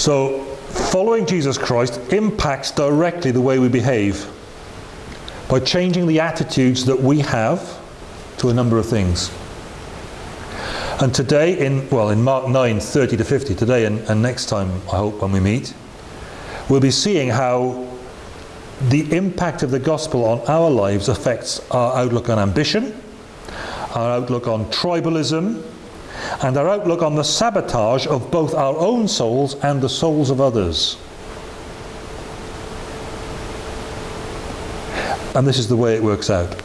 So, following Jesus Christ impacts directly the way we behave by changing the attitudes that we have to a number of things. And today, in well, in Mark 9, 30 to 50, today and, and next time, I hope, when we meet, we'll be seeing how the impact of the gospel on our lives affects our outlook on ambition, our outlook on tribalism, and our outlook on the sabotage of both our own souls and the souls of others. And this is the way it works out.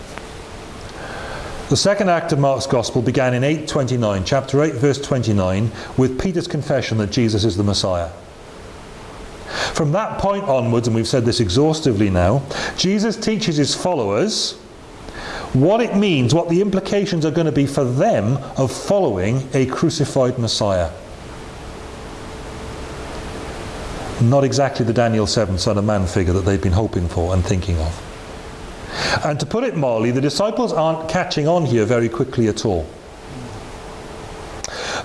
The second act of Mark's Gospel began in 829, chapter 8, verse 29, with Peter's confession that Jesus is the Messiah. From that point onwards, and we've said this exhaustively now, Jesus teaches his followers what it means, what the implications are going to be for them of following a crucified Messiah. Not exactly the Daniel 7 Son of Man figure that they've been hoping for and thinking of. And to put it mildly, the disciples aren't catching on here very quickly at all.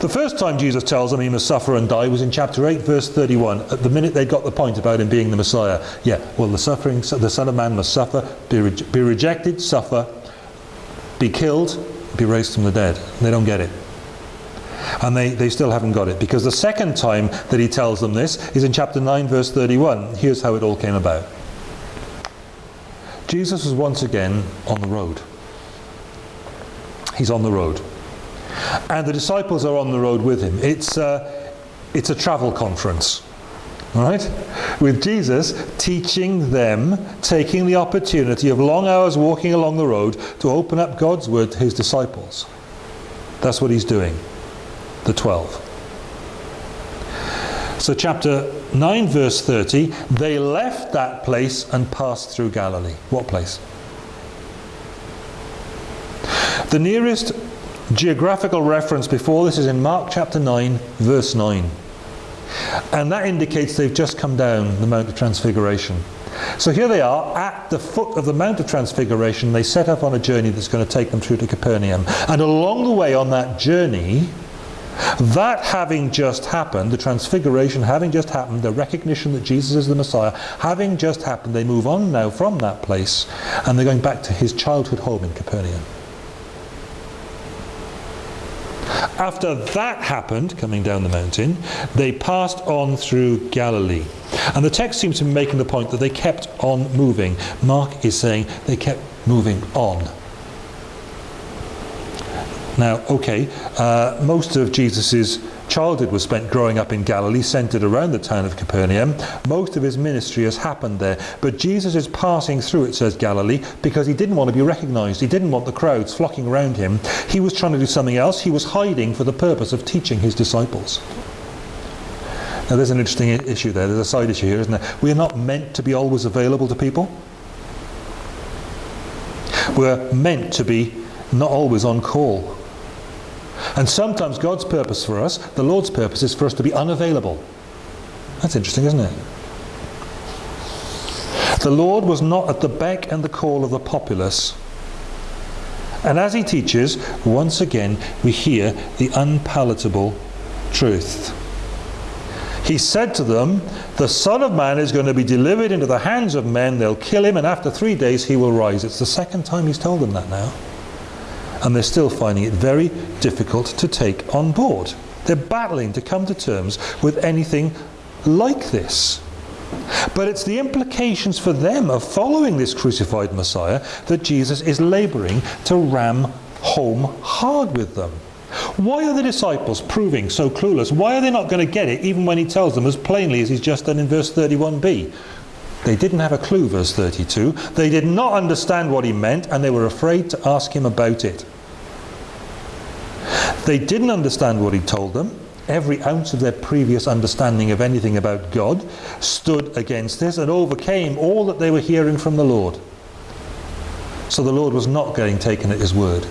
The first time Jesus tells them he must suffer and die was in chapter 8, verse 31. At the minute they got the point about him being the Messiah. Yeah, well, the suffering, the Son of Man must suffer, be, re be rejected, suffer, be killed, be raised from the dead. They don't get it. And they, they still haven't got it because the second time that he tells them this is in chapter 9, verse 31. Here's how it all came about. Jesus was once again on the road. He's on the road. And the disciples are on the road with him. It's a, it's a travel conference. Right? With Jesus teaching them, taking the opportunity of long hours walking along the road to open up God's word to his disciples. That's what he's doing. The 12. So, chapter 9, verse 30 they left that place and passed through Galilee. What place? The nearest geographical reference before this is in Mark chapter 9, verse 9. And that indicates they've just come down the Mount of Transfiguration. So here they are at the foot of the Mount of Transfiguration. They set up on a journey that's going to take them through to Capernaum. And along the way on that journey, that having just happened, the transfiguration having just happened, the recognition that Jesus is the Messiah having just happened, they move on now from that place and they're going back to his childhood home in Capernaum. After that happened, coming down the mountain, they passed on through Galilee. And the text seems to be making the point that they kept on moving. Mark is saying they kept moving on. Now, okay, uh, most of Jesus's childhood was spent growing up in Galilee, centered around the town of Capernaum. Most of his ministry has happened there. But Jesus is passing through, it says Galilee, because he didn't want to be recognized. He didn't want the crowds flocking around him. He was trying to do something else. He was hiding for the purpose of teaching his disciples. Now, there's an interesting issue there. There's a side issue here, isn't there? We're not meant to be always available to people. We're meant to be not always on call. And sometimes God's purpose for us, the Lord's purpose, is for us to be unavailable. That's interesting, isn't it? The Lord was not at the beck and the call of the populace. And as he teaches, once again we hear the unpalatable truth. He said to them, The Son of Man is going to be delivered into the hands of men, they'll kill him, and after three days he will rise. It's the second time he's told them that now and they're still finding it very difficult to take on board. They're battling to come to terms with anything like this. But it's the implications for them of following this crucified Messiah that Jesus is laboring to ram home hard with them. Why are the disciples proving so clueless? Why are they not going to get it even when he tells them as plainly as he's just done in verse 31b? They didn't have a clue, verse 32. They did not understand what he meant and they were afraid to ask him about it. They didn't understand what he told them. Every ounce of their previous understanding of anything about God stood against this and overcame all that they were hearing from the Lord. So the Lord was not getting taken at his word.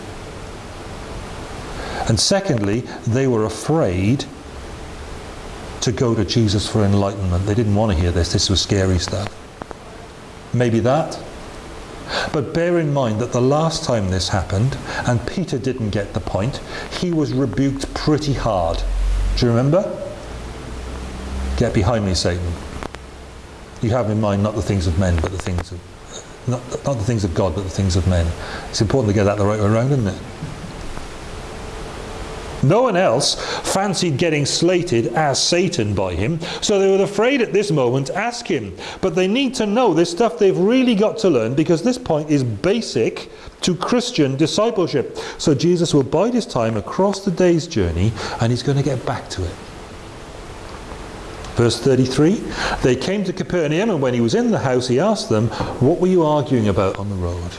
And secondly, they were afraid to go to Jesus for enlightenment. They didn't want to hear this. This was scary stuff. Maybe that. But bear in mind that the last time this happened, and Peter didn't get the point, he was rebuked pretty hard. Do you remember? Get behind me, Satan. You have in mind not the things of men, but the things of not, not the things of God, but the things of men. It's important to get that the right way around, isn't it? No one else fancied getting slated as Satan by him, so they were afraid at this moment to ask him. But they need to know this stuff they've really got to learn because this point is basic to Christian discipleship. So Jesus will bide his time across the day's journey and he's going to get back to it. Verse 33 They came to Capernaum, and when he was in the house, he asked them, What were you arguing about on the road?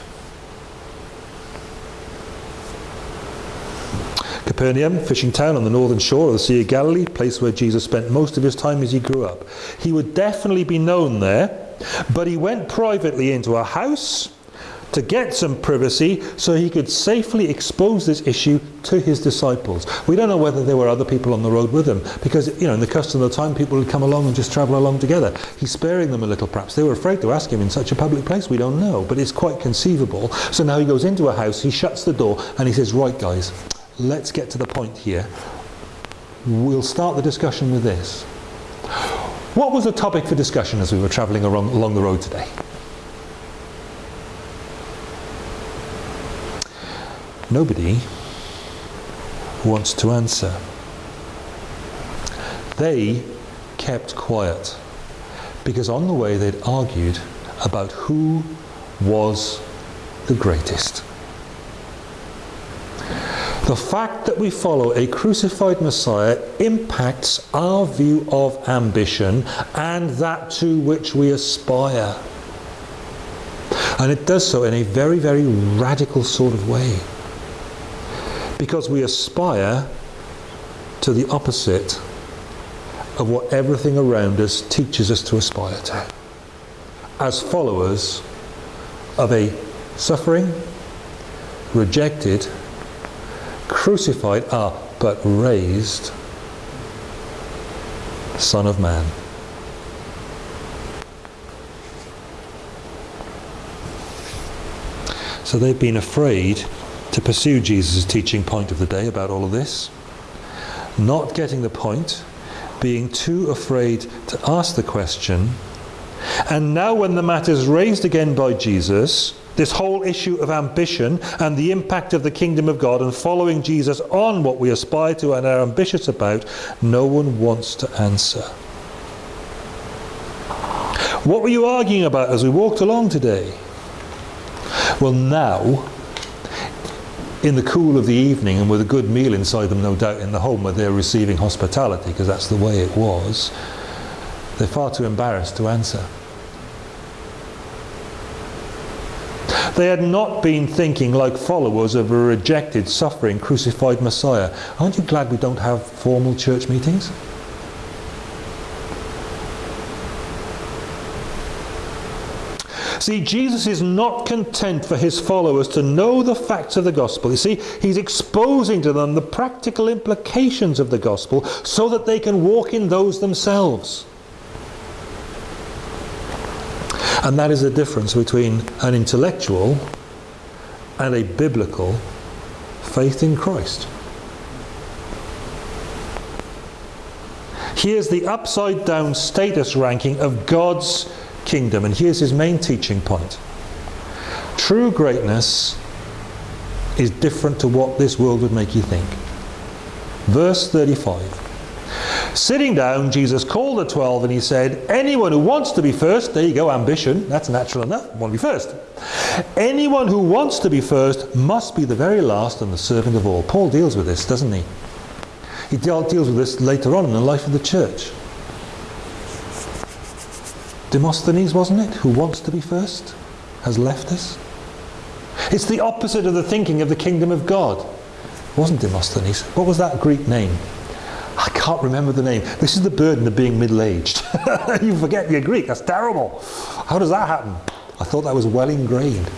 Capernaum, fishing town on the northern shore of the Sea of Galilee, place where Jesus spent most of his time as he grew up. He would definitely be known there, but he went privately into a house to get some privacy so he could safely expose this issue to his disciples. We don't know whether there were other people on the road with him because, you know, in the custom of the time, people would come along and just travel along together. He's sparing them a little, perhaps. They were afraid to ask him in such a public place. We don't know, but it's quite conceivable. So now he goes into a house, he shuts the door, and he says, Right, guys, let's get to the point here. We'll start the discussion with this. What was the topic for discussion as we were travelling along, the road today? Nobody wants to answer. They kept quiet because on the way they'd argued about who was the greatest. The fact that we follow a crucified Messiah impacts our view of ambition and that to which we aspire. And it does so in a very, very radical sort of way because we aspire to the opposite of what everything around us teaches us to aspire to. As followers of a suffering, rejected, crucified, ah, but raised Son of Man. So they've been afraid to pursue Jesus' teaching point of the day about all of this, not getting the point, being too afraid to ask the question, and now when the matter is raised again by Jesus, this whole issue of ambition and the impact of the kingdom of God and following Jesus on what we aspire to and are ambitious about, no one wants to answer. What were you arguing about as we walked along today? Well, now in the cool of the evening and with a good meal inside them, no doubt, in the home where they're receiving hospitality, because that's the way it was, they're far too embarrassed to answer. They had not been thinking like followers of a rejected, suffering, crucified Messiah. Aren't you glad we don't have formal church meetings? See, Jesus is not content for his followers to know the facts of the gospel. You see, he's exposing to them the practical implications of the gospel so that they can walk in those themselves. And that is the difference between an intellectual and a biblical faith in Christ. Here's the upside down status ranking of God's kingdom. And here's his main teaching point true greatness is different to what this world would make you think. Verse 35. Sitting down, Jesus called the twelve and he said, Anyone who wants to be first, there you go, ambition, that's natural enough, want to be first. Anyone who wants to be first must be the very last and the servant of all. Paul deals with this, doesn't he? He deals with this later on in the life of the church. Demosthenes, wasn't it, who wants to be first, has left us? It's the opposite of the thinking of the kingdom of God. It wasn't Demosthenes. What was that Greek name? Can't remember the name. This is the burden of being middle aged. you forget you're Greek. That's terrible. How does that happen? I thought that was well ingrained.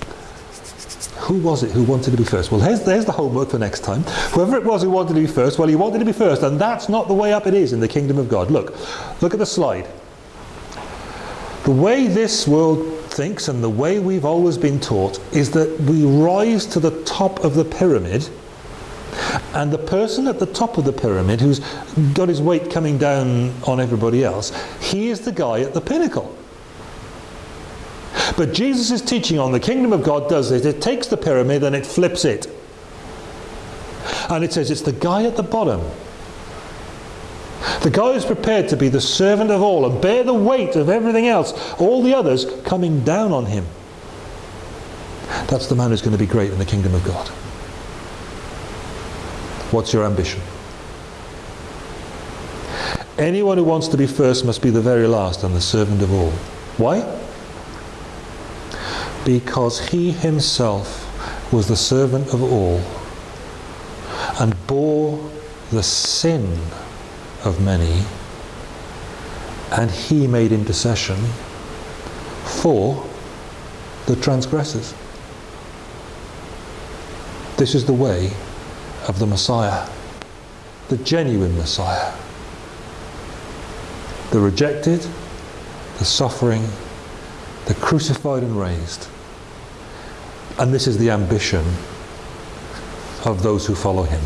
Who was it who wanted to be first? Well, there's, there's the homework for next time. Whoever it was who wanted to be first, well, he wanted to be first, and that's not the way up it is in the kingdom of God. Look, look at the slide. The way this world thinks and the way we've always been taught is that we rise to the top of the pyramid And the person at the top of the pyramid who's got his weight coming down on everybody else, he is the guy at the pinnacle. But Jesus' is teaching on the kingdom of God does this. It takes the pyramid and it flips it. And it says it's the guy at the bottom. The guy who's prepared to be the servant of all and bear the weight of everything else, all the others coming down on him. That's the man who's going to be great in the kingdom of God. What's your ambition? Anyone who wants to be first must be the very last and the servant of all. Why? Because he himself was the servant of all and bore the sin of many, and he made intercession for the transgressors. This is the way of the Messiah, the genuine Messiah. The rejected, the suffering, the crucified and raised. And this is the ambition of those who follow him.